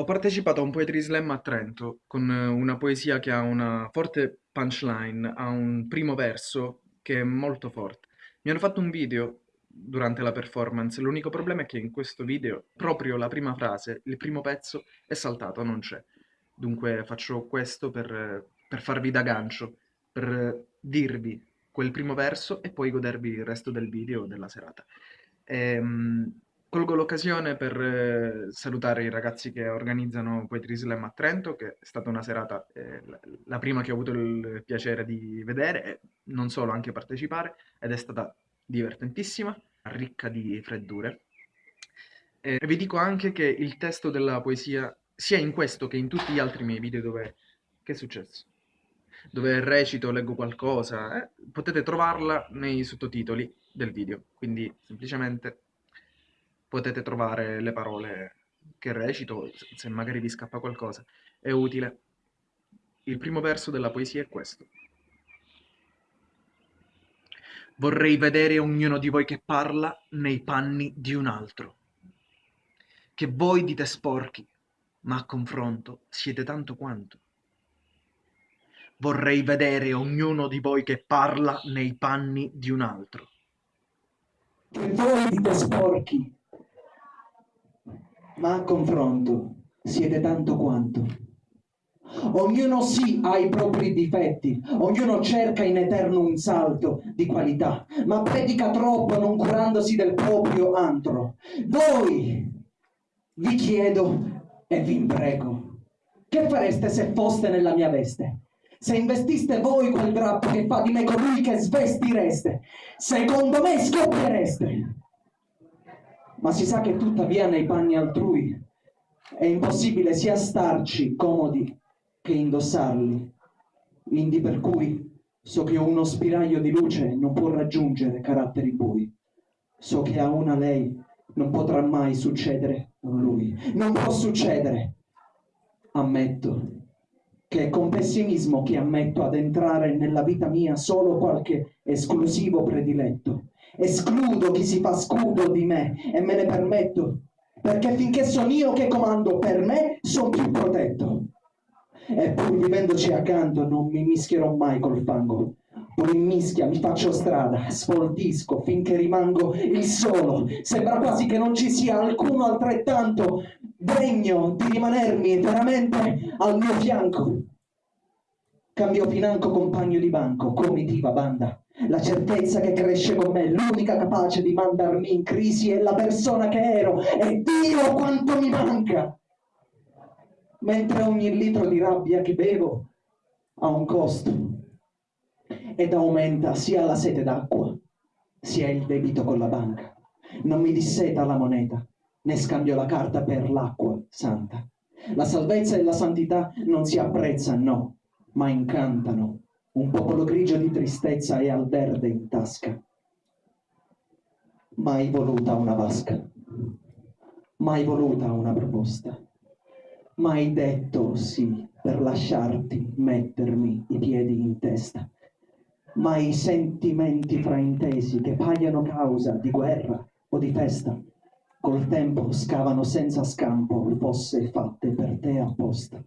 Ho partecipato a un Poetry Slam a Trento con eh, una poesia che ha una forte punchline, ha un primo verso che è molto forte. Mi hanno fatto un video durante la performance, l'unico problema è che in questo video proprio la prima frase, il primo pezzo è saltato, non c'è. Dunque faccio questo per, per farvi da gancio, per dirvi quel primo verso e poi godervi il resto del video della serata. Ehm, Colgo l'occasione per eh, salutare i ragazzi che organizzano Poetry Slam a Trento, che è stata una serata, eh, la, prima che ho avuto il piacere di vedere e non solo, anche partecipare, ed è stata divertentissima, ricca di freddure. E vi dico anche che il testo della poesia, sia in questo che in tutti gli altri miei video dove... Che è successo? Dove recito, leggo qualcosa, eh, potete trovarla nei sottotitoli del video, quindi semplicemente potete trovare le parole che recito, se magari vi scappa qualcosa. È utile. Il primo verso della poesia è questo. Vorrei vedere ognuno di voi che parla nei panni di un altro. Che voi dite sporchi, ma a confronto siete tanto quanto. Vorrei vedere ognuno di voi che parla nei panni di un altro. Che voi dite sporchi, ma a confronto siete tanto quanto. Ognuno sì ha i propri difetti, ognuno cerca in eterno un salto di qualità, ma predica troppo non curandosi del proprio antro. Voi, vi chiedo e vi imprego, che fareste se foste nella mia veste? Se investiste voi quel drappo che fa di me colui che svestireste, secondo me scoppiereste ma si sa che tuttavia nei panni altrui è impossibile sia starci comodi che indossarli, indi per cui so che uno spiraglio di luce non può raggiungere caratteri bui, so che a una lei non potrà mai succedere a lui, non può succedere. Ammetto che è con pessimismo che ammetto ad entrare nella vita mia solo qualche esclusivo prediletto, escludo chi si fa scudo di me e me ne permetto, perché finché sono io che comando per me, sono più protetto. E pur vivendoci accanto non mi mischierò mai col fango, pur in mischia mi faccio strada, sfoltisco finché rimango il solo. Sembra quasi che non ci sia alcuno altrettanto degno di rimanermi veramente al mio fianco. Cambio financo compagno di banco, comitiva banda, la certezza che cresce con me, l'unica capace di mandarmi in crisi è la persona che ero e Dio quanto mi manca. Mentre ogni litro di rabbia che bevo ha un costo ed aumenta sia la sete d'acqua sia il debito con la banca. Non mi disseta la moneta, né scambio la carta per l'acqua santa. La salvezza e la santità non si apprezzano, no, ma incantano. Un popolo grigio di tristezza e al verde in tasca. Mai voluta una vasca, mai voluta una proposta, mai detto sì per lasciarti mettermi i piedi in testa, mai sentimenti fraintesi che paiono causa di guerra o di festa, col tempo scavano senza scampo fosse fatte per te apposta.